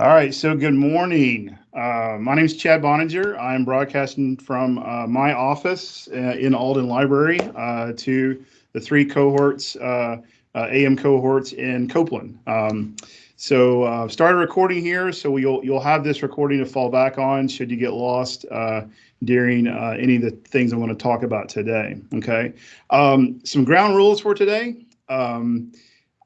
All right, so good morning. Uh, my name is Chad Boeninger. I'm broadcasting from uh, my office uh, in Alden Library uh, to the three cohorts, uh, uh, AM cohorts in Copeland. Um, so uh, started recording here, so you'll you'll have this recording to fall back on should you get lost during any of the things I want to talk about today. Okay, um, some ground rules for today. Um,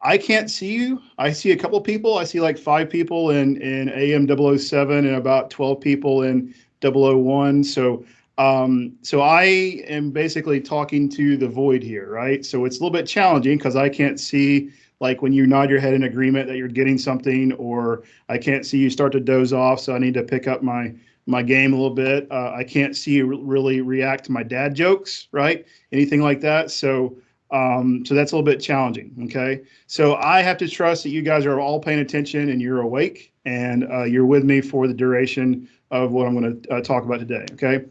I can't see you. I see a couple people. I see like five people in in AM 007 and about 12 people in 001. So um, so I am basically talking to the void here, right? So it's a little bit challenging because I can't see like when you nod your head in agreement that you're getting something, or I can't see you start to doze off. So I need to pick up my my game a little bit. Uh, I can't see you really react to my dad jokes, right? Anything like that. So um, so that's a little bit challenging. Okay. So I have to trust that you guys are all paying attention and you're awake and uh, you're with me for the duration of what I'm going to uh, talk about today. Okay.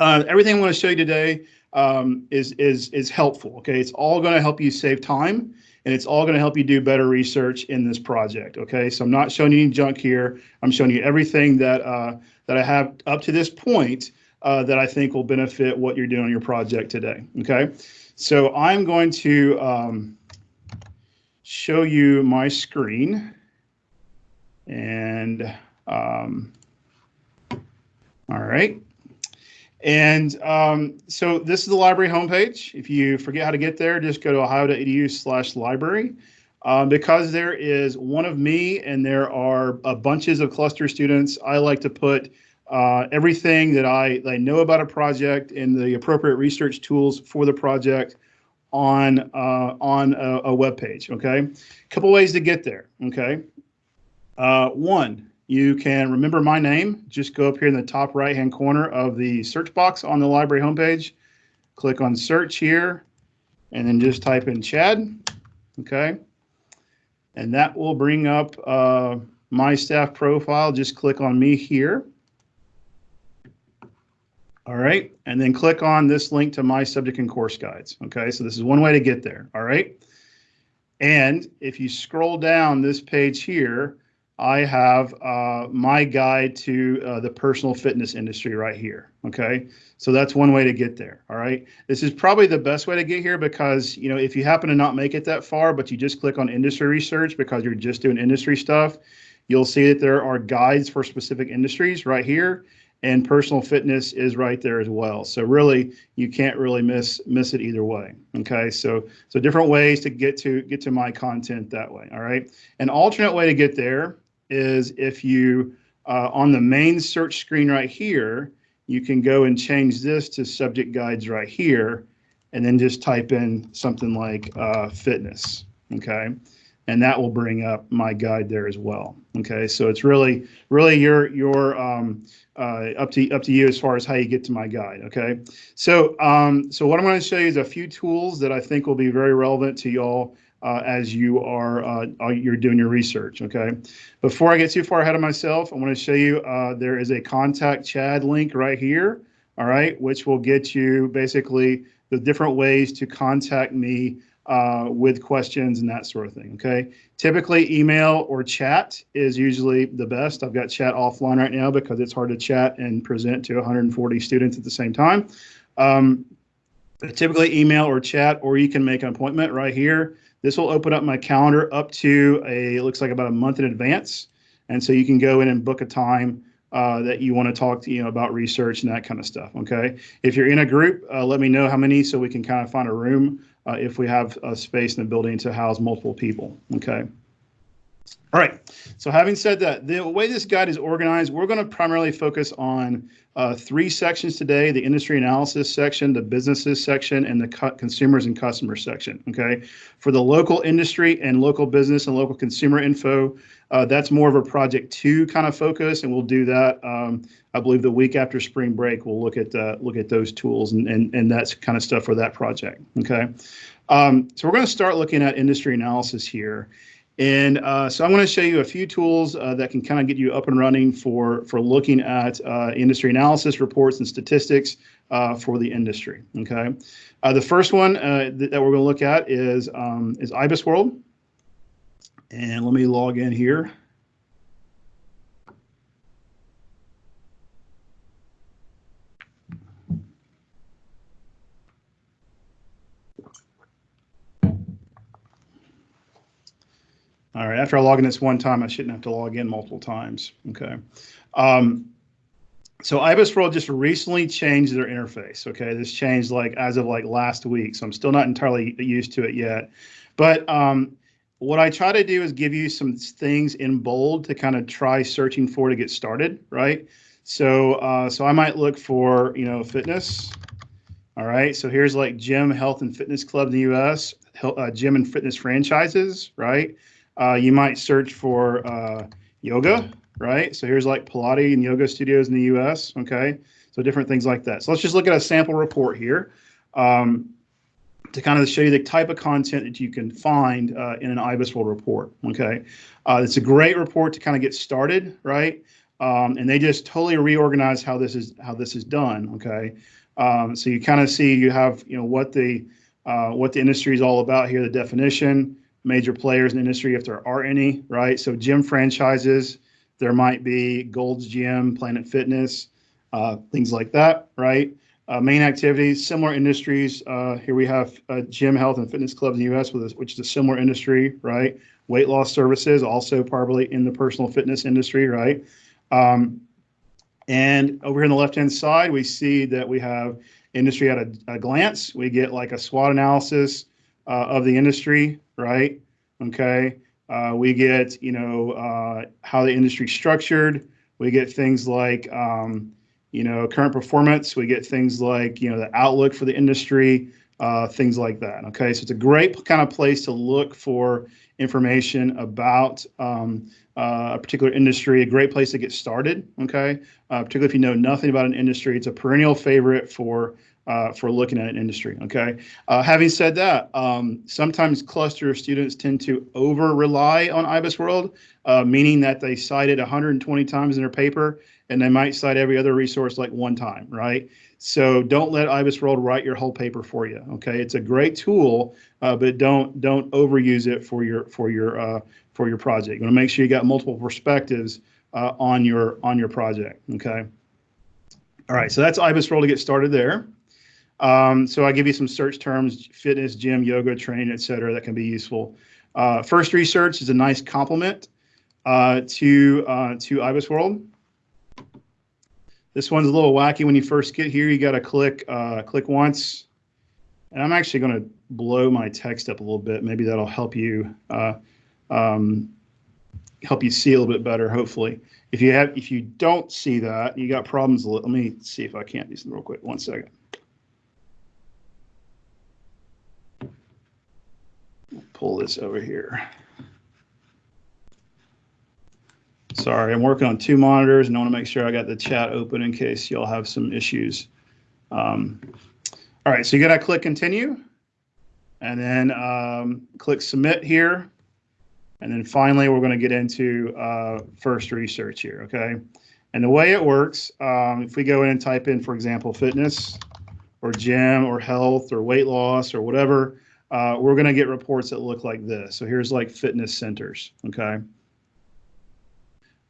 Uh, everything I'm going to show you today um, is is is helpful. Okay. It's all going to help you save time and it's all going to help you do better research in this project. Okay. So I'm not showing you any junk here. I'm showing you everything that uh, that I have up to this point uh, that I think will benefit what you're doing on your project today. Okay. So I'm going to um, show you my screen. And um, all right. And um, so this is the library homepage. If you forget how to get there, just go to ohio.edu slash library. Um, because there is one of me and there are uh, bunches of cluster students, I like to put uh, everything that I, that I know about a project and the appropriate research tools for the project on uh, on a, a, web page. Okay, a couple ways to get there. Okay, uh, one you can remember my name. Just go up here in the top right hand corner of the search box on the library homepage. Click on search here, and then just type in Chad. Okay, and that will bring up uh, my staff profile. Just click on me here. All right, and then click on this link to my subject and course guides. Okay, so this is one way to get there. All right, and if you scroll down this page here, I have uh, my guide to uh, the personal fitness industry right here. Okay, so that's one way to get there. All right, this is probably the best way to get here because you know if you happen to not make it that far, but you just click on industry research because you're just doing industry stuff, you'll see that there are guides for specific industries right here and personal fitness is right there as well. So really, you can't really miss miss it either way. Okay, so so different ways to get to get to my content that way. All right, an alternate way to get there is if you uh, on the main search screen right here, you can go and change this to subject guides right here, and then just type in something like uh, fitness. Okay, and that will bring up my guide there as well. Okay, so it's really really your your um, uh, up to up to you as far as how you get to my guide. Okay, so um, so what I'm going to show you is a few tools that I think will be very relevant to y'all uh, as you are uh, uh, you're doing your research. Okay, before I get too far ahead of myself, I want to show you uh, there is a contact Chad link right here. All right, which will get you basically the different ways to contact me uh, with questions and that sort of thing. Okay. Typically, email or chat is usually the best. I've got chat offline right now because it's hard to chat and present to 140 students at the same time. Um, typically, email or chat, or you can make an appointment right here. This will open up my calendar up to a looks like about a month in advance, and so you can go in and book a time. Uh, that you want to talk to you know about research and that kind of stuff. Okay, if you're in a group, uh, let me know how many so we can kind of find a room uh, if we have a space in the building to house multiple people. Okay. All right. So having said that, the way this guide is organized, we're going to primarily focus on uh, three sections today, the industry analysis section, the businesses section, and the consumers and customers section, okay? For the local industry and local business and local consumer info, uh, that's more of a project two kind of focus, and we'll do that. Um, I believe the week after spring break, we'll look at uh, look at those tools and, and and that's kind of stuff for that project. Okay, um, so we're going to start looking at industry analysis here, and uh, so I'm going to show you a few tools uh, that can kind of get you up and running for for looking at uh, industry analysis reports and statistics uh, for the industry. Okay, the first one that, that we're going to look at is um, is IBIS World. And let me log in here. All right, after I log in this one time, I shouldn't have to log in multiple times. Okay. Um, so IBIS World just recently changed their interface. Okay, this changed like as of like last week, so I'm still not entirely used to it yet. But um, what I try to do is give you some things in bold to kind of try searching for to get started, right? So uh, so I might look for you know fitness. All right, so here's like gym, health, and fitness club in the U.S. Uh, gym and fitness franchises, right? Uh, you might search for uh, yoga, right? So here's like Pilates and yoga studios in the US, okay? So different things like that. So let's just look at a sample report here um, to kind of show you the type of content that you can find uh, in an IBIS World report, okay? Uh, it's a great report to kind of get started, right? Um, and they just totally reorganize how this is how this is done, okay? Um, so you kind of see you have you know what the uh, what the industry is all about here, the definition, major players in the industry if there are any, right? So gym franchises, there might be Gold's Gym, Planet Fitness, uh, things like that, right? Uh, main activities, similar industries. Uh, here we have gym, health, and fitness clubs in the U.S., with a, which is a similar industry, right? Weight loss services, also probably in the personal fitness industry, right? Um, and over here on the left-hand side, we see that we have industry at a, a glance. We get like a SWOT analysis uh, of the industry, right? Okay. Uh, we get, you know, uh, how the industry structured. We get things like, um, you know, current performance. We get things like, you know, the outlook for the industry, uh, things like that. Okay. So it's a great kind of place to look for information about um, uh, a particular industry, a great place to get started. Okay. Uh, particularly if you know nothing about an industry, it's a perennial favorite for uh, for looking at an industry. Okay. Uh, having said that, um, sometimes cluster students tend to over rely on IBIS World, uh, meaning that they cite it 120 times in their paper and they might cite every other resource like one time, right? So don't let IBIS World write your whole paper for you. Okay, it's a great tool, uh, but don't don't overuse it for your for your uh, for your project. You want to make sure you got multiple perspectives uh, on your on your project. Okay. All right, so that's IBIS World to get started there. Um, so I give you some search terms, fitness, gym, yoga, training, et cetera, that can be useful. Uh, first research is a nice complement uh, to, uh, to IBIS World. This one's a little wacky when you first get here. You got to click, uh, click once. And I'm actually going to blow my text up a little bit. Maybe that'll help you uh, um, help you see a little bit better, hopefully. If you have, if you don't see that, you got problems. Let me see if I can't do something real quick. One second. Pull this over here. Sorry, I'm working on two monitors and I want to make sure I got the chat open in case y'all have some issues. Um, all right, so you got to click continue and then um, click submit here. And then finally, we're going to get into uh, first research here, okay? And the way it works, um, if we go in and type in, for example, fitness or gym or health or weight loss or whatever, uh, we're going to get reports that look like this. So here's like fitness centers, okay?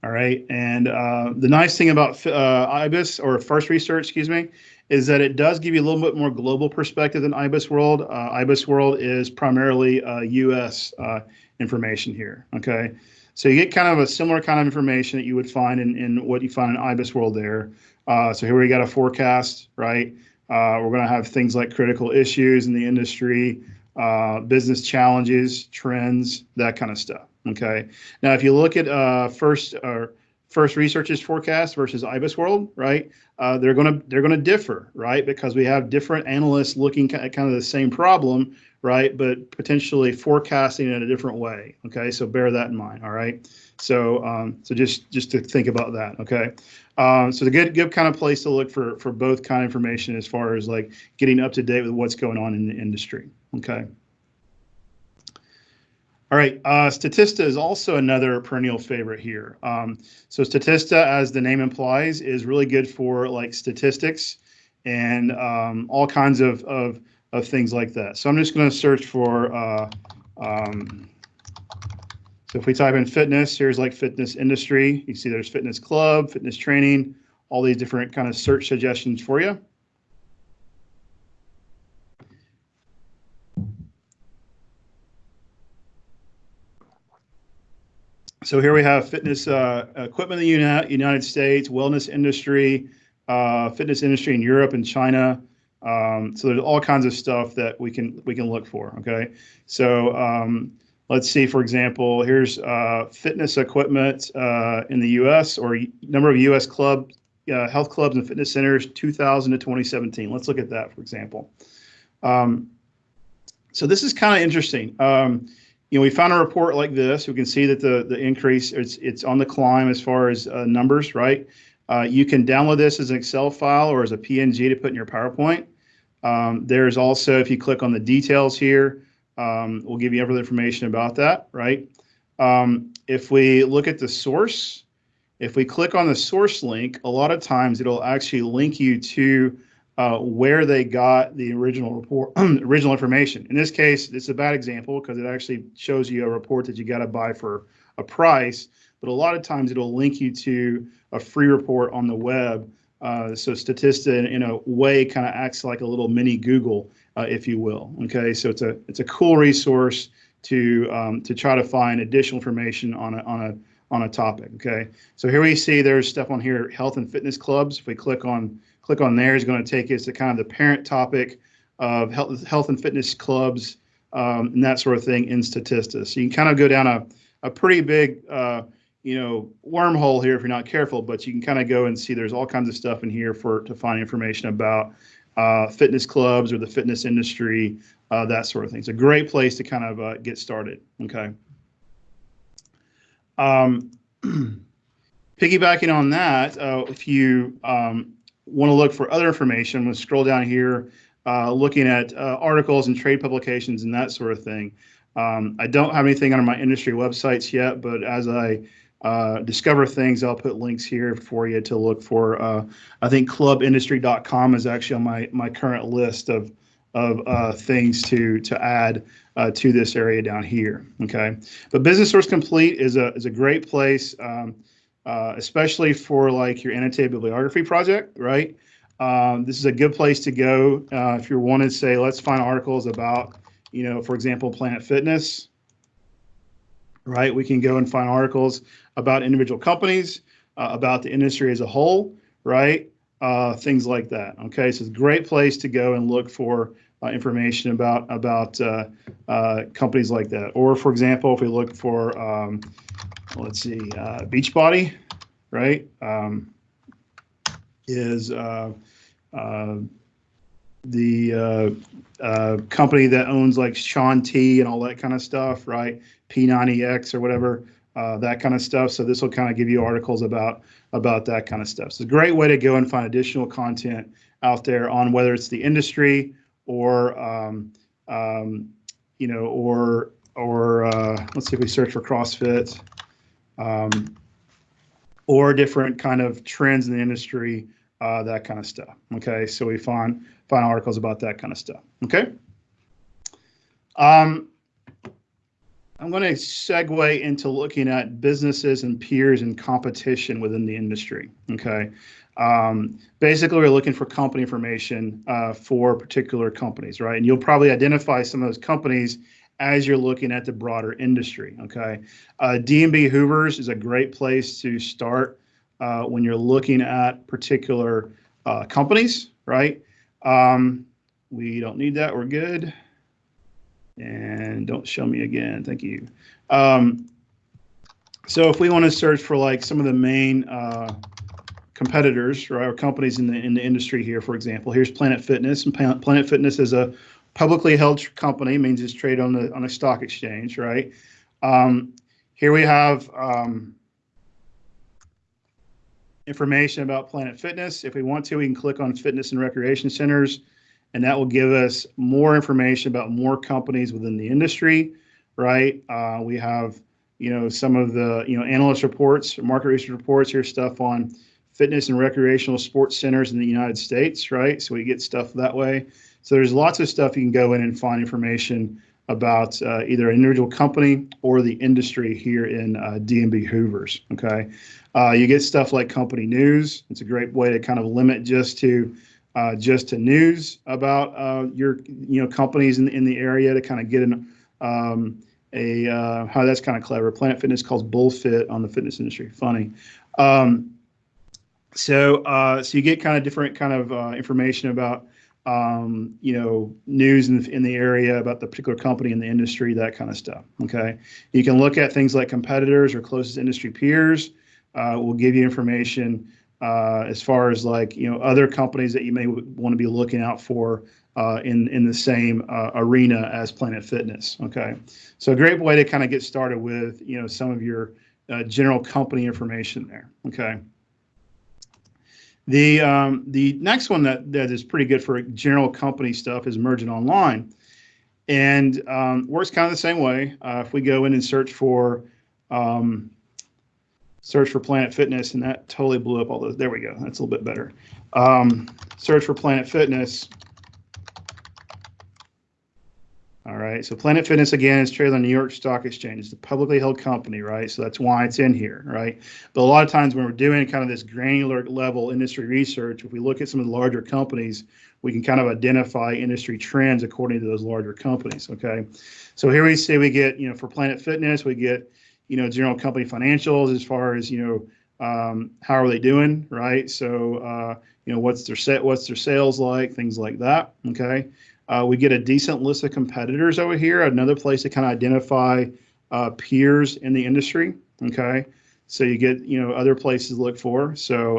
All right, and uh, the nice thing about uh, IBIS, or First Research, excuse me, is that it does give you a little bit more global perspective than IBIS World. Uh, IBIS World is primarily U.S. Uh, information here, okay? So you get kind of a similar kind of information that you would find in, in what you find in IBIS World there. Uh, so here we got a forecast, right? Uh, we're going to have things like critical issues in the industry, uh, business challenges, trends, that kind of stuff. Okay. Now, if you look at uh, first uh, first researchers forecast versus IBIS World, right? Uh, they're to they're to differ, right? Because we have different analysts looking at kind of the same problem, right? But potentially forecasting in a different way. Okay, so bear that in mind. All right. So um, so just just to think about that. Okay. Um, so the good good kind of place to look for for both kind of information as far as like getting up to date with what's going on in the industry. Okay. All right, uh, Statista is also another perennial favorite here. Um, so Statista, as the name implies, is really good for like statistics and um, all kinds of, of, of things like that. So I'm just going to search for, uh, um, so if we type in fitness, here's like fitness industry. You see there's fitness club, fitness training, all these different kind of search suggestions for you. so here we have fitness uh, equipment in the Uni- United States, wellness industry, uh, fitness industry in Europe and China. Um, so there's all kinds of stuff that we can we can look for. Okay, so um, let's see. For example, here's uh, fitness equipment uh, in the U.S. or number of U.S. club uh, health clubs and fitness centers 2000 to 2017. Let's look at that, for example. Um, so this is kind of interesting. Um, you know, we found a report like this. We can see that the the increase it's it's on the climb as far as uh, numbers, right? Uh, you can download this as an Excel file or as a PNG to put in your PowerPoint. Um, there's also, if you click on the details here, um, we'll give you every information about that, right? Um, if we look at the source, if we click on the source link, a lot of times it'll actually link you to uh, where they got the original report, original information. In this case, it's a bad example because it actually shows you a report that you got to buy for a price. But a lot of times it'll link you to a free report on the web. Uh, so Statista, in, in, a way, kind of acts like a little mini Google, uh, if you will. Okay, so it's a it's a cool resource to um, to try to find additional information on a on a on a topic. Okay, so here we see there's stuff on here, health and fitness clubs. If we click on click on there, it's going to take us to kind of the parent topic of health health and fitness clubs um, and that sort of thing in Statista. So you can kind of go down a a pretty big uh, you know wormhole here if you're not careful but you can kind of go and see there's all kinds of stuff in here for to find information about uh, fitness clubs or the fitness industry uh, that sort of thing. It's a great place to kind of uh, get started okay? Um, piggybacking on that uh, if you um, want to look for other information I'm going to scroll down here uh, looking at uh, articles and trade publications and that sort of thing. Um, I don't have anything on my industry websites yet, but as I uh, discover things. I'll put links here for you to look for. Uh, I think clubindustry.com is actually on my my current list of of uh, things to to add uh, to this area down here. Okay, but Business Source Complete is a is a great place, um, uh, especially for like your annotated bibliography project, right? Um, this is a good place to go if you're wanting to say, let's find articles about, you know, for example, Planet Fitness right? We can go and find articles about individual companies, uh, about the industry as a whole, right? Uh, things like that. Okay, so it's a great place to go and look for uh, information about about uh, uh, companies like that. Or, for example, if we look for, um, let's see, uh, Beachbody, right? Um, is the company that owns like Shaun T and all that kind of stuff, right? P90X or whatever, uh, that kind of stuff. So this will kind of give you articles about about that kind of stuff. So it's a great way to go and find additional content out there on whether it's the industry or um, um, you know or or uh, let's see if we search for CrossFit um, or different kind of trends in the industry uh, that kind of stuff. Okay, so we find find articles about that kind of stuff. Okay. Um, I'm going to segue into looking at businesses and peers and competition within the industry. Okay. Um, basically, we're looking for company information uh, for particular companies, right? And you'll probably identify some of those companies as you're looking at the broader industry. Okay. Uh, D&B Hoovers is a great place to start uh, when you're looking at particular uh, companies, right? Um, we don't need that. We're good. And don't show me again. Thank you. Um, so if we want to search for like some of the main uh, competitors or companies in the in the industry here, for example, here's Planet Fitness. And Planet Fitness is a publicly held company, means it's traded on the on a stock exchange, right? Um, here we have um, information about Planet Fitness. If we want to, we can click on fitness and recreation centers, and that will give us more information about more companies within the industry, right? Uh, we have, you know, some of the, you know, analyst reports, market research reports, here's stuff on fitness and recreational sports centers in the United States, right? So we get stuff that way. So there's lots of stuff you can go in and find information about uh, either an individual company or the industry here in uh, D&B Hoovers. Okay, uh, you get stuff like company news. It's a great way to kind of limit just to uh, just to news about uh, your you know companies in in the area to kind of get an um, a uh, how that's kind of clever. Planet Fitness calls bullfit on the fitness industry. Funny. Um, so uh, so you get kind of different kind of uh, information about um, you know news in the, in the area about the particular company in the industry, that kind of stuff. Okay, you can look at things like competitors or closest industry peers. Uh, will give you information uh, as far as like you know other companies that you may want to be looking out for uh, in in the same uh, arena as Planet Fitness. Okay, so a great way to kind of get started with you know some of your uh, general company information there. Okay. The um, the next one that that is pretty good for general company stuff is Mergent Online, and um, works kind of the same way. Uh, if we go in and search for um, search for Planet Fitness, and that totally blew up all those. There we go. That's a little bit better. Um, search for Planet Fitness. All right, so Planet Fitness again is traded on New York Stock Exchange. It's a publicly held company, right? So that's why it's in here, right? But a lot of times when we're doing kind of this granular level industry research, if we look at some of the larger companies, we can kind of identify industry trends according to those larger companies, okay? So here we see we get, you know, for Planet Fitness, we get, you know, general company financials as far as, you know, um, how are they doing, right? So, uh, you know, what's their set, what's their sales like, things like that, okay? Uh, we get a decent list of competitors over here, another place to kind of identify uh, peers in the industry. Okay, so you get you know other places to look for. So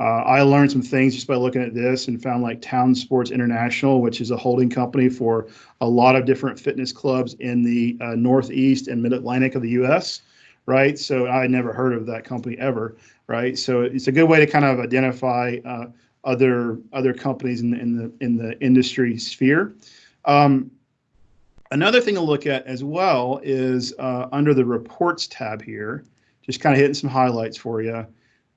uh, I learned some things just by looking at this and found like Town Sports International, which is a holding company for a lot of different fitness clubs in the uh, Northeast and Mid Atlantic of the U.S. Right, so I had never heard of that company ever. Right, so it's a good way to kind of identify uh, other other companies in the in the in the industry sphere. Um, another thing to look at as well is uh, under the reports tab here, just kind of hitting some highlights for you.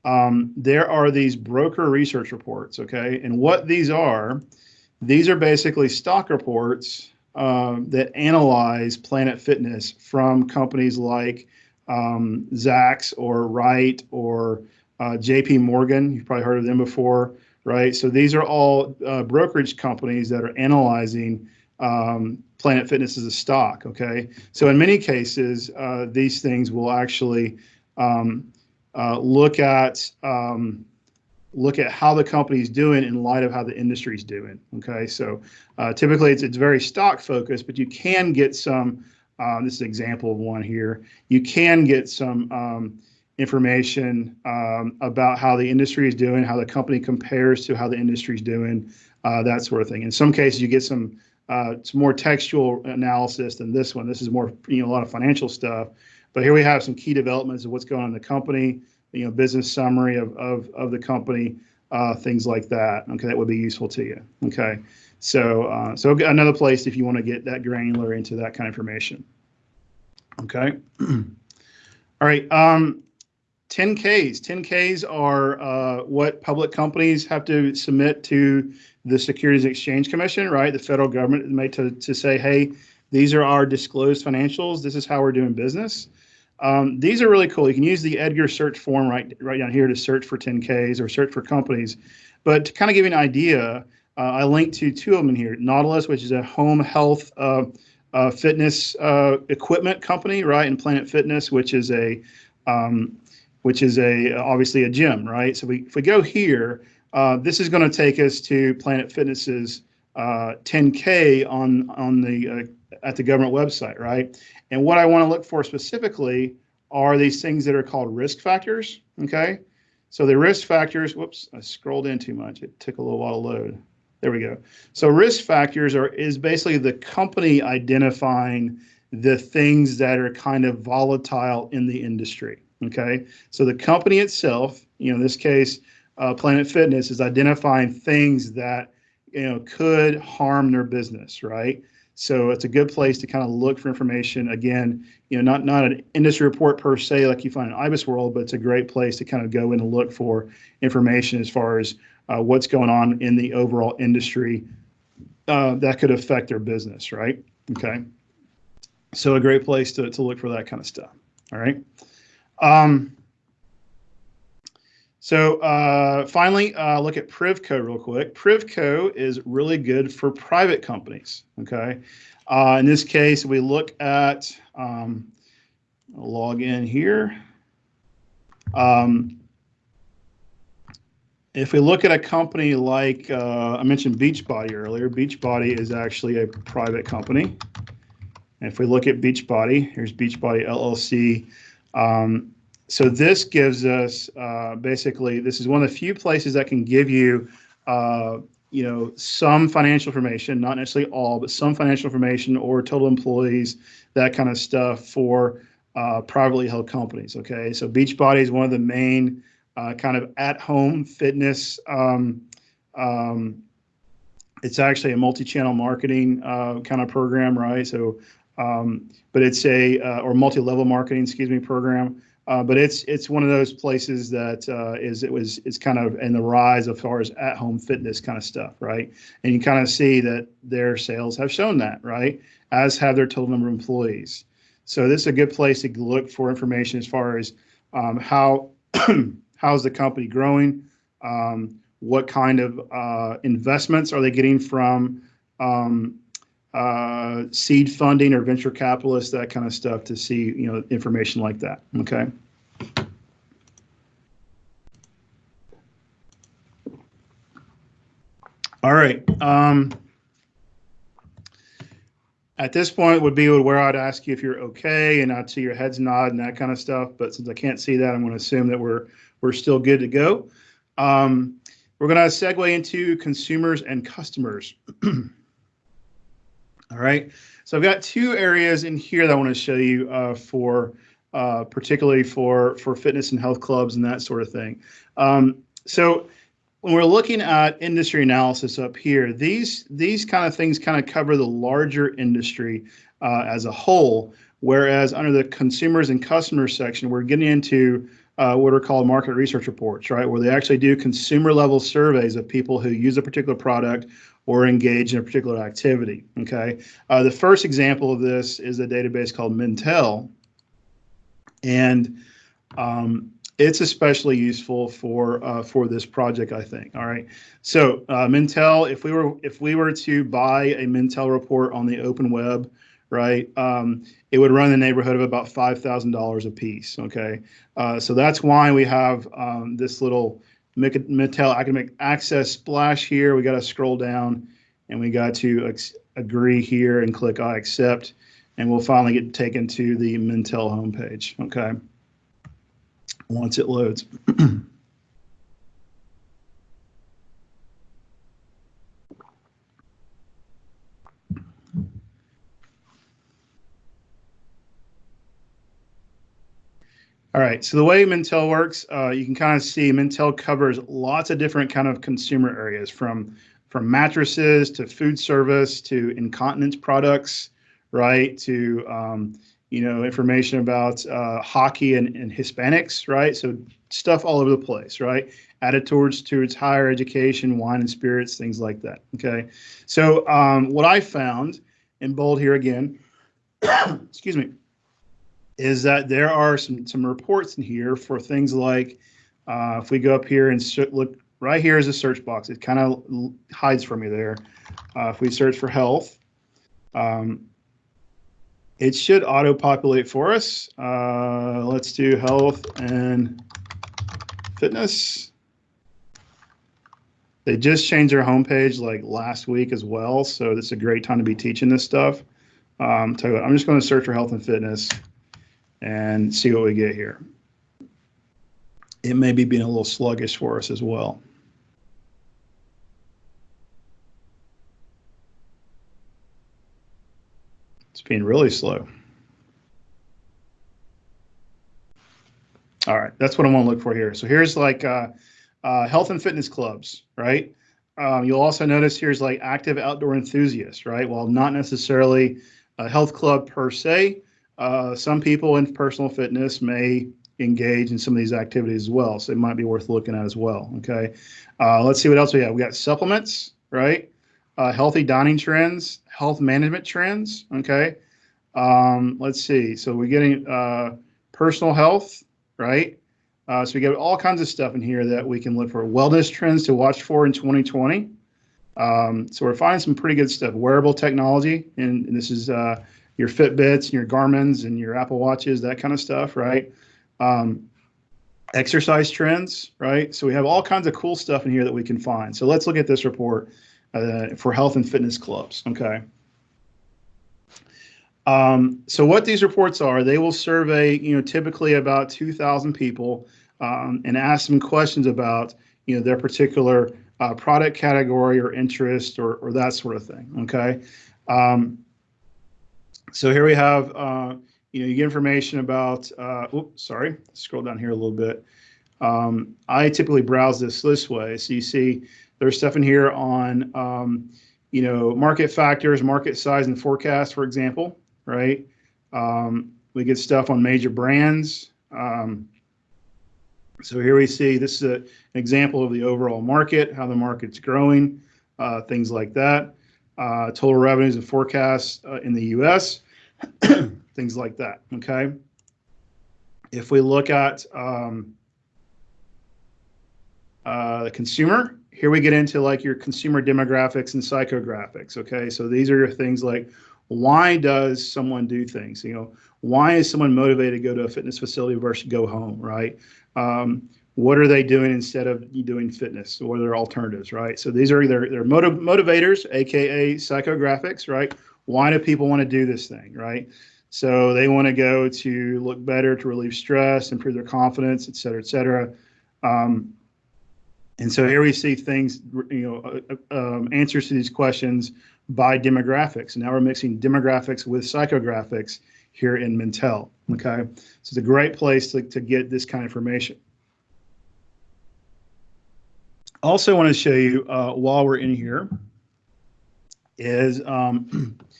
Um, there are these broker research reports, okay, and what these are, these are basically stock reports um, that analyze Planet Fitness from companies like um, Zacks or Wright or uh, JP Morgan. You've probably heard of them before right? So these are all uh, brokerage companies that are analyzing um, Planet Fitness as a stock. Okay, so in many cases, uh, these things will actually um, uh, look at um, look at how the company is doing in light of how the industry is doing. Okay, so uh, typically it's it's very stock focused, but you can get some. Uh, this is an example of one here. You can get some um, information um, about how the industry is doing, how the company compares to how the industry is doing, uh, that sort of thing. In some cases, you get some uh, some more textual analysis than this one. This is more you know a lot of financial stuff, but here we have some key developments of what's going on in the company, you know, business summary of of of the company, uh, things like that. Okay, that would be useful to you. Okay, so uh, so another place if you want to get that granular into that kind of information. Okay. All right. Um, 10Ks. 10Ks are uh, what public companies have to submit to the Securities Exchange Commission, right? The federal government made to, to say, hey, these are our disclosed financials. This is how we're doing business. Um, these are really cool. You can use the Edgar search form right, right down here to search for 10Ks or search for companies. But to kind of give you an idea, uh, I linked to two of them here. Nautilus, which is a home health uh, uh, fitness uh, equipment company, right? And Planet Fitness, which is a um, which is a obviously a gym, right? So we, if we go here, uh, this is going to take us to Planet Fitness's uh, 10K on on the uh, at the government website, right? And what I want to look for specifically are these things that are called risk factors. Okay, so the risk factors. Whoops, I scrolled in too much. It took a little while to load. There we go. So risk factors are is basically the company identifying the things that are kind of volatile in the industry. Okay, so the company itself, you know, in this case, uh, Planet Fitness is identifying things that you know could harm their business, right? So it's a good place to kind of look for information. Again, you know, not not an industry report per se like you find in IBIS World, but it's a great place to kind of go in and look for information as far as uh, what's going on in the overall industry uh, that could affect their business, right? Okay. So a great place to, to look for that kind of stuff. All right. Um, so uh, finally, uh, look at Privco real quick. Privco is really good for private companies. Okay, Uh, in this case, we look at, um, log in here. Um, if we look at a company like, uh, I mentioned Beachbody earlier, Beachbody is actually a private company. And if we look at Beachbody, here's Beachbody LLC. Um, so this gives us uh, basically, this is one of the few places that can give you, uh, you know, some financial information, not necessarily all, but some financial information or total employees, that kind of stuff for uh, privately held companies. Okay, so Beachbody is one of the main uh, kind of at-home fitness. Um, um, it's actually a multi-channel marketing uh, kind of program, right? So, um, but it's a uh, or multi-level marketing, excuse me, program. Uh, but it's it's one of those places that uh, is it was it's kind of in the rise as far as at-home fitness kind of stuff, right? And you kind of see that their sales have shown that, right? As have their total number of employees. So this is a good place to look for information as far as um, how how's the company growing, um, what kind of uh, investments are they getting from um, uh, seed funding or venture capitalists, that kind of stuff to see you know information like that. Okay. All right. Um, at this point would be where I'd ask you if you're okay and I'd see your heads nod and that kind of stuff. But since I can't see that, I'm going to assume that we're we're still good to go. Um, we're going to segue into consumers and customers. All right. So I've got two areas in here that I want to show you uh, for uh, particularly for for fitness and health clubs and that sort of thing. Um, so when we're looking at industry analysis up here, these these kind of things kind of cover the larger industry uh, as a whole, whereas under the consumers and customers section, we're getting into uh, what are called market research reports, right, where they actually do consumer level surveys of people who use a particular product or engage in a particular activity. Okay, uh, the first example of this is a database called Mintel, and um, it's especially useful for uh, for this project, I think. All right. So uh, Mintel, if we were if we were to buy a Mintel report on the open web, right, um, it would run in the neighborhood of about five thousand dollars a piece. Okay. Uh, so that's why we have um, this little Mintel academic access splash here. We got to scroll down, and we got to agree here and click I accept, and we'll finally get taken to the Mintel homepage. Okay once it loads. All right, so the way Mintel works, uh, you can kind of see Mintel covers lots of different kind of consumer areas from from mattresses to food service to incontinence products, right, to um, you know, information about uh, hockey and, and Hispanics, right? So stuff all over the place, right? Added towards towards higher education, wine and spirits, things like that. Okay, so um, what I found in bold here again, excuse me, is that there are some some reports in here for things like uh, if we go up here and look right here is a search box. It kind of hides from you there. Uh, if we search for health. Um, it should auto-populate for us. Uh, let's do health and fitness. They just changed their homepage like last week as well, so it's a great time to be teaching this stuff. Um, you what, I'm just going to search for health and fitness and see what we get here. It may be being a little sluggish for us as well. It's being really slow. All right, that's what I want to look for here. So here's like uh, uh, health and fitness clubs, right? Um, you'll also notice here's like active outdoor enthusiasts, right? While not necessarily a health club per se, uh, some people in personal fitness may engage in some of these activities as well. So it might be worth looking at as well. Okay. Uh, let's see what else we have. We got supplements, right? Uh, healthy dining trends, health management trends. Okay. Um, let's see. So we're getting uh, personal health, right? Uh, so we get all kinds of stuff in here that we can look for. Wellness trends to watch for in 2020. Um, so we're finding some pretty good stuff. Wearable technology, and, and this is uh, your Fitbits and your Garmin's and your Apple Watches, that kind of stuff, right? Um, exercise trends, right? So we have all kinds of cool stuff in here that we can find. So let's look at this report uh, for health and fitness clubs, okay? Um, so what these reports are, they will survey, you know, typically about 2,000 people um, and ask them questions about, you know, their particular uh, product category or interest or, or that sort of thing, okay? Um, so here we have, uh, you know, you get information about, uh, oops, sorry, scroll down here a little bit. Um, I typically browse this this way. So you see there's stuff in here on, um, you know, market factors, market size and forecast, for example right? Um, we get stuff on major brands. Um, so here we see this is a, an example of the overall market, how the market's growing, uh, things like that. Uh, total revenues and forecasts uh, in the U.S., things like that. Okay. If we look at um, uh, the consumer, here we get into like your consumer demographics and psychographics. Okay, so these are your things like why does someone do things? You know, why is someone motivated to go to a fitness facility versus go home, right? Um, what are they doing instead of doing fitness? Are their alternatives, right? So these are their, their motiv- motivators, aka psychographics, right? Why do people want to do this thing, right? So they want to go to look better, to relieve stress, improve their confidence, et cetera, et cetera. Um, and so here we see things, you know, uh, uh um, answers to these questions by demographics. And now we're mixing demographics with psychographics here in Mintel. Okay, so it's a great place to, to get this kind of information. Also, I want to show you uh, while we're in here is um,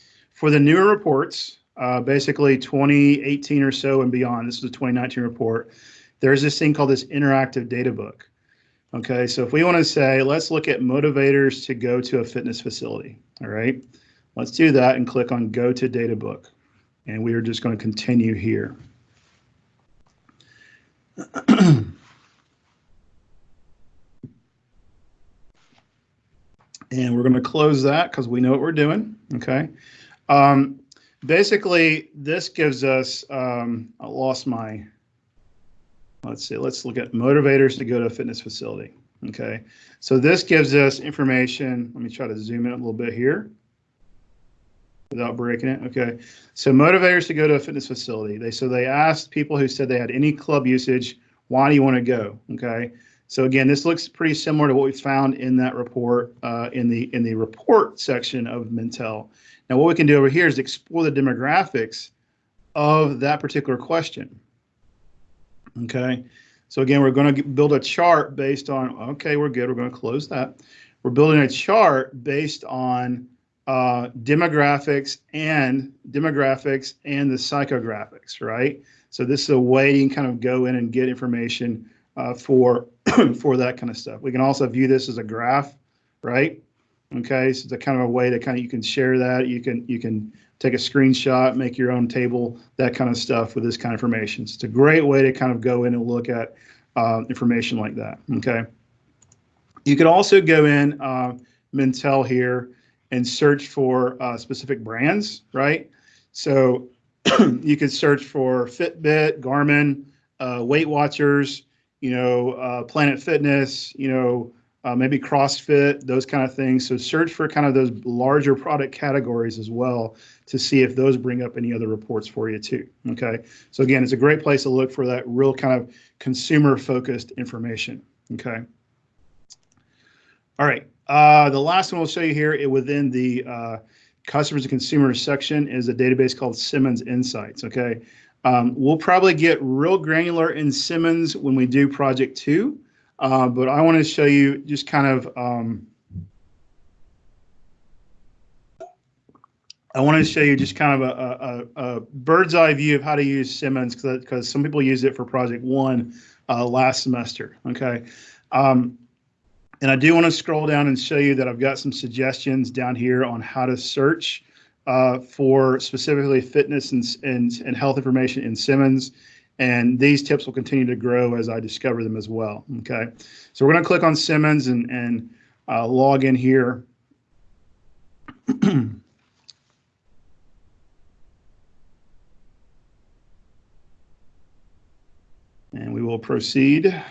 for the newer reports, uh, basically 2018 or so and beyond. This is a 2019 report. There's this thing called this interactive data book. Okay, so if we want to say, let's look at motivators to go to a fitness facility. All right, let's do that and click on go to data book. And we are just going to continue here. and we're going to close that because we know what we're doing. Okay. Um, basically, this gives us, um, I lost my Let's see, let's look at motivators to go to a fitness facility. Okay, so this gives us information. Let me try to zoom in a little bit here without breaking it. Okay, so motivators to go to a fitness facility. They so they asked people who said they had any club usage, why do you want to go? Okay, so again, this looks pretty similar to what we found in that report uh, in the in the report section of Mintel. Now, what we can do over here is explore the demographics of that particular question. Okay. So again, we're going to build a chart based on, okay, we're good. We're going to close that. We're building a chart based on uh, demographics and demographics and the psychographics, right? So this is a way you can kind of go in and get information uh, for for that kind of stuff. We can also view this as a graph, right? Okay, so it's a kind of a way to kind of you can share that. You can you can take a screenshot, make your own table, that kind of stuff with this kind of information. So it's a great way to kind of go in and look at uh, information like that. Okay. You could also go in uh, Mintel here and search for uh, specific brands, right? So you could search for Fitbit, Garmin, uh, Weight Watchers, you know, uh, Planet Fitness, you know, uh, maybe CrossFit, those kind of things. So search for kind of those larger product categories as well to see if those bring up any other reports for you too. Okay. So again, it's a great place to look for that real kind of consumer focused information. Okay. All right. Uh, the last one we'll show you here within the uh, customers and consumers section is a database called Simmons Insights. Okay. Um, we'll probably get real granular in Simmons when we do project two. Uh, but I want to show you just kind of, um, I want to show you just kind of a, a, a, bird's eye view of how to use Simmons because some people use it for project one uh, last semester. Okay. Um, and I do want to scroll down and show you that I've got some suggestions down here on how to search uh, for specifically fitness and, and, and health information in Simmons. And these tips will continue to grow as I discover them as well. Okay, so we're going to click on Simmons and, and uh, log in here. and we will proceed.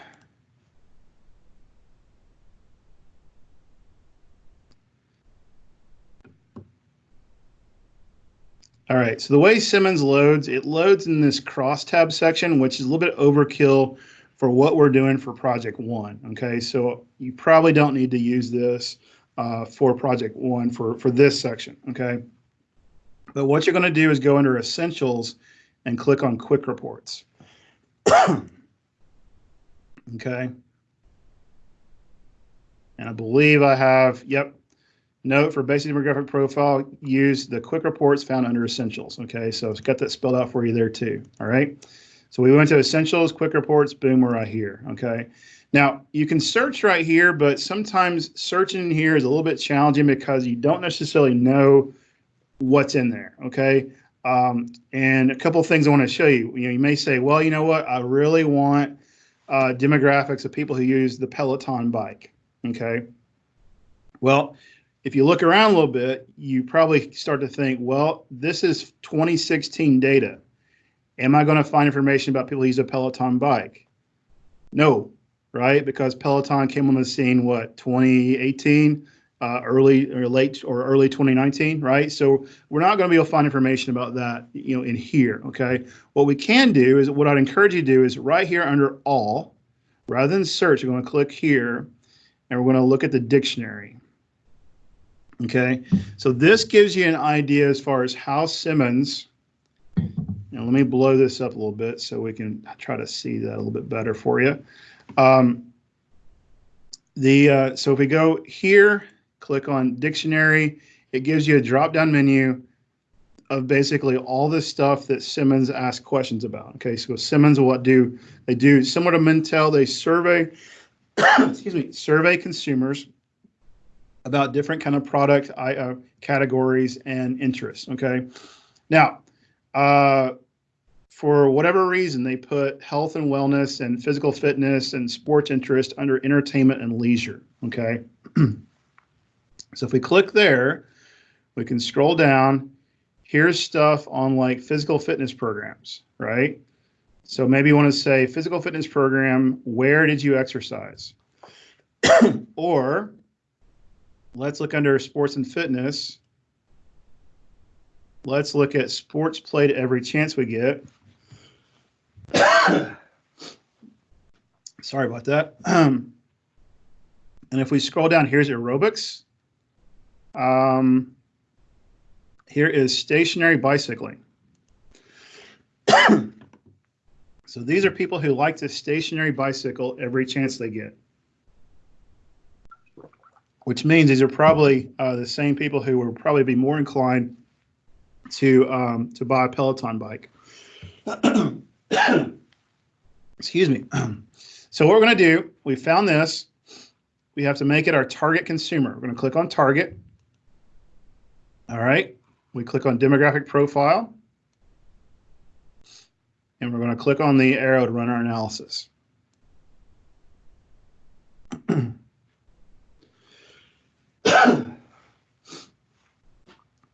All right, so the way Simmons loads, it loads in this crosstab section, which is a little bit overkill for what we're doing for project one. Okay, so you probably don't need to use this uh, for project one for, for this section. Okay, but what you're going to do is go under essentials and click on quick reports. okay. And I believe I have, yep, Note for basic demographic profile, use the quick reports found under essentials. Okay, so it's got that spelled out for you there too. All right. So we went to essentials, quick reports, boom, we're right here. Okay. Now you can search right here, but sometimes searching here is a little bit challenging because you don't necessarily know what's in there. Okay. Um, and a couple of things I want to show you. You know, you may say, well, you know what? I really want uh, demographics of people who use the Peloton bike. Okay. Well, if you look around a little bit, you probably start to think, well, this is 2016 data. Am I going to find information about people who use a Peloton bike? No, right? Because Peloton came on the scene, what, 2018, uh, early or late or early 2019, right? So we're not going to be able to find information about that, you know, in here, okay? What we can do is, what I'd encourage you to do is right here under all, rather than search, you're going to click here, and we're going to look at the dictionary. Okay, so this gives you an idea as far as how Simmons, now let me blow this up a little bit so we can try to see that a little bit better for you. Um, the uh, So if we go here, click on dictionary, it gives you a drop-down menu of basically all the stuff that Simmons asked questions about. Okay, so Simmons will what do, they do similar to Mintel, they survey, excuse me, survey consumers about different kind of product uh, categories and interests. Okay, now uh, for whatever reason they put health and wellness and physical fitness and sports interest under entertainment and leisure. Okay, so if we click there, we can scroll down. Here's stuff on like physical fitness programs, right? So maybe you want to say physical fitness program, where did you exercise? or Let's look under sports and fitness. Let's look at sports played every chance we get. Sorry about that. And if we scroll down, here's aerobics. Um, here is stationary bicycling. so these are people who like to stationary bicycle every chance they get which means these are probably uh, the same people who will probably be more inclined to um, to buy a Peloton bike. Excuse me. so what we're going to do, we found this. We have to make it our target consumer. We're going to click on target. All right. We click on demographic profile. And we're going to click on the arrow to run our analysis.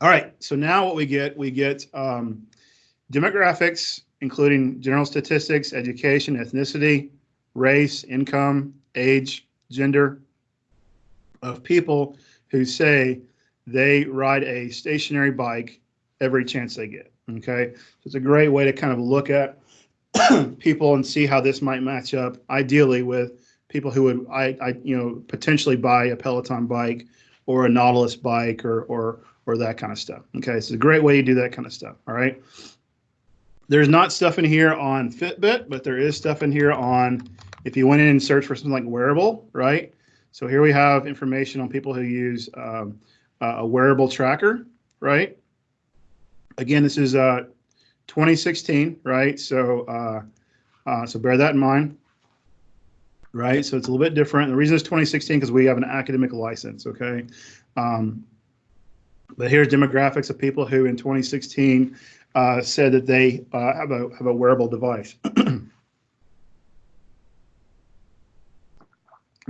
All right, so now what we get, we get um, demographics, including general statistics, education, ethnicity, race, income, age, gender of people who say they ride a stationary bike every chance they get. Okay, so it's a great way to kind of look at people and see how this might match up ideally with people who would I, I you know potentially buy a Peloton bike or a Nautilus bike or or or that kind of stuff. Okay, it's a great way to do that kind of stuff. All right. There's not stuff in here on Fitbit, but there is stuff in here on if you went in and searched for something like wearable, right? So here we have information on people who use um, a wearable tracker, right? Again, this is uh, 2016, right? So uh, uh, so bear that in mind right? So it's a little bit different. The reason it's 2016 because we have an academic license, okay? Um, but here's demographics of people who in 2016 uh, said that they uh, have a have a wearable device.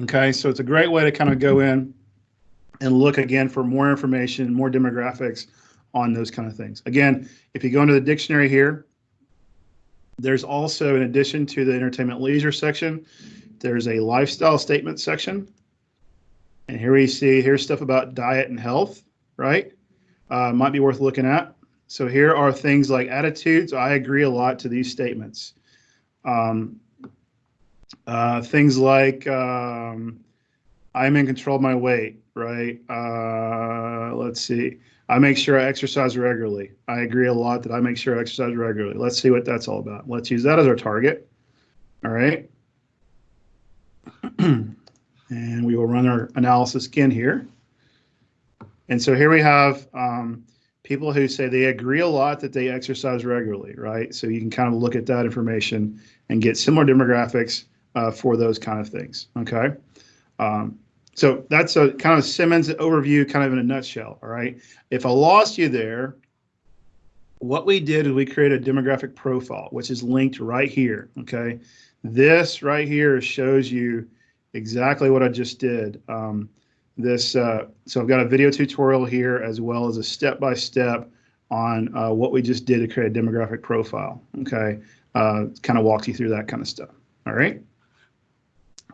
okay, so it's a great way to kind of go in and look again for more information, more demographics on those kind of things. Again, if you go into the dictionary here, there's also, in addition to the entertainment leisure section, there's a lifestyle statement section. And here we see, here's stuff about diet and health, right? Uh, might be worth looking at. So here are things like attitudes. I agree a lot to these statements. Um, uh, things like um, I'm in control of my weight, right? Uh, let's see. I make sure I exercise regularly. I agree a lot that I make sure I exercise regularly. Let's see what that's all about. Let's use that as our target. All right. and we will run our analysis again here. And so here we have um, people who say they agree a lot that they exercise regularly, right? So you can kind of look at that information and get similar demographics uh, for those kind of things, okay? Um, so that's a kind of Simmons overview, kind of in a nutshell. All right. If I lost you there, what we did is we created a demographic profile, which is linked right here. Okay. This right here shows you exactly what I just did. Um, this, uh, so I've got a video tutorial here as well as a step-by-step on uh, what we just did to create a demographic profile. Okay. Uh, kind of walks you through that kind of stuff. All right.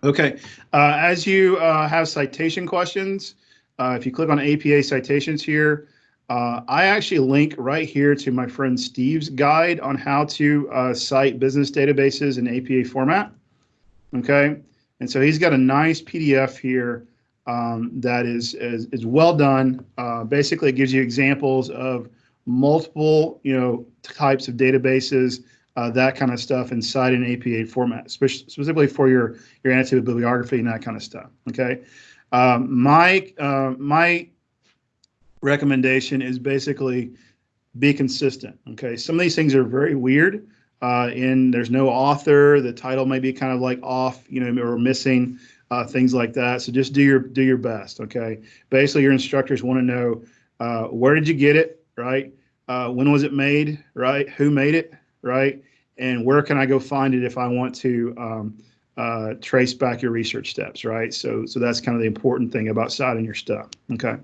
Okay, uh, as you uh, have citation questions, uh, if you click on APA citations here, I actually link right here to my friend Steve's guide on how to cite business databases in APA format. Okay, and so he's got a nice PDF here um, that is, is, is well done. Uh, basically, it gives you examples of multiple you know types of databases uh, that kind of stuff inside an APA format, specifically for your your annotated bibliography and that kind of stuff. Okay, um, my uh, my recommendation is basically be consistent. Okay, some of these things are very weird. Uh, and there's no author. The title may be kind of like off, you know, or missing uh, things like that. So just do your do your best. Okay. Basically, your instructors want to know uh, where did you get it, right? Uh, when was it made, right? Who made it, right? And where can I go find it if I want to um, uh, trace back your research steps, right? So, so that's kind of the important thing about citing your stuff. Okay.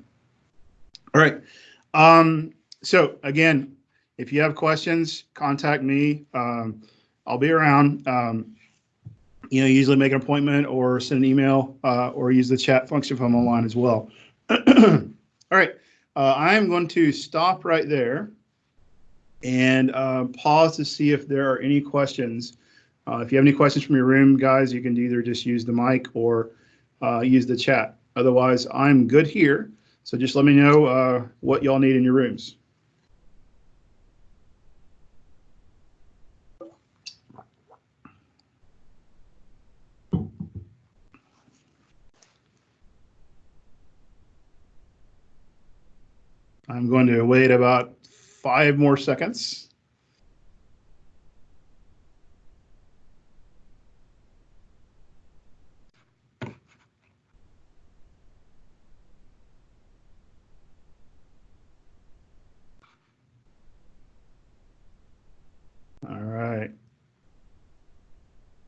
All right. Um, so again, if you have questions, contact me. Um, I'll be around. Um, you know, usually make an appointment or send an email uh, or use the chat function from online as well. All right. Uh, I'm going to stop right there and uh, pause to see if there are any questions. Uh, if you have any questions from your room, guys, you can either just use the mic or uh, use the chat. Otherwise, I'm good here. So just let me know uh, what y'all need in your rooms. I'm going to wait about five more seconds. All right.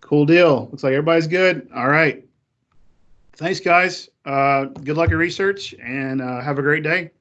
Cool deal. Looks like everybody's good. All right. Thanks, guys. Uh, good luck in research and uh, have a great day.